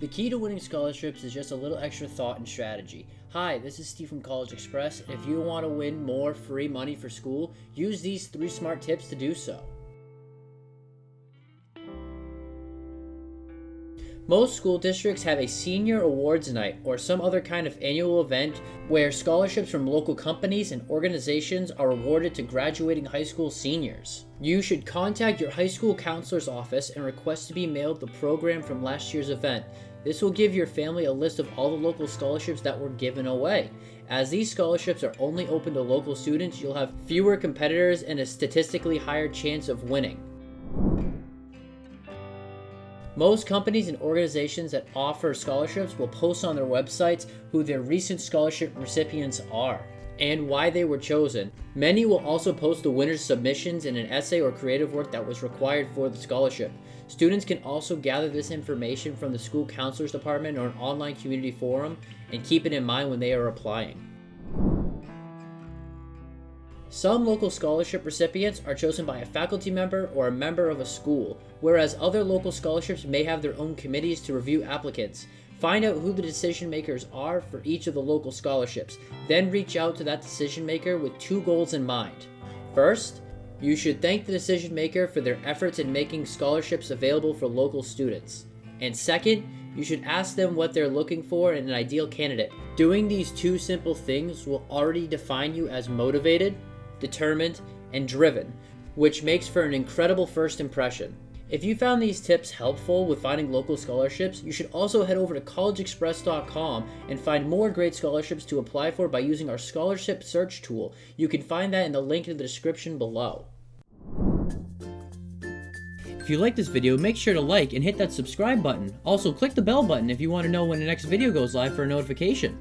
The key to winning scholarships is just a little extra thought and strategy. Hi, this is Steve from College Express. If you want to win more free money for school, use these three smart tips to do so. Most school districts have a senior awards night or some other kind of annual event where scholarships from local companies and organizations are awarded to graduating high school seniors. You should contact your high school counselor's office and request to be mailed the program from last year's event. This will give your family a list of all the local scholarships that were given away. As these scholarships are only open to local students, you'll have fewer competitors and a statistically higher chance of winning. Most companies and organizations that offer scholarships will post on their websites who their recent scholarship recipients are and why they were chosen. Many will also post the winner's submissions in an essay or creative work that was required for the scholarship. Students can also gather this information from the school counselor's department or an online community forum and keep it in mind when they are applying. Some local scholarship recipients are chosen by a faculty member or a member of a school, whereas other local scholarships may have their own committees to review applicants. Find out who the decision makers are for each of the local scholarships, then reach out to that decision maker with two goals in mind. First, you should thank the decision maker for their efforts in making scholarships available for local students. And second, you should ask them what they're looking for in an ideal candidate. Doing these two simple things will already define you as motivated, determined, and driven, which makes for an incredible first impression. If you found these tips helpful with finding local scholarships, you should also head over to collegeexpress.com and find more great scholarships to apply for by using our scholarship search tool. You can find that in the link in the description below. If you like this video, make sure to like and hit that subscribe button. Also, click the bell button if you want to know when the next video goes live for a notification.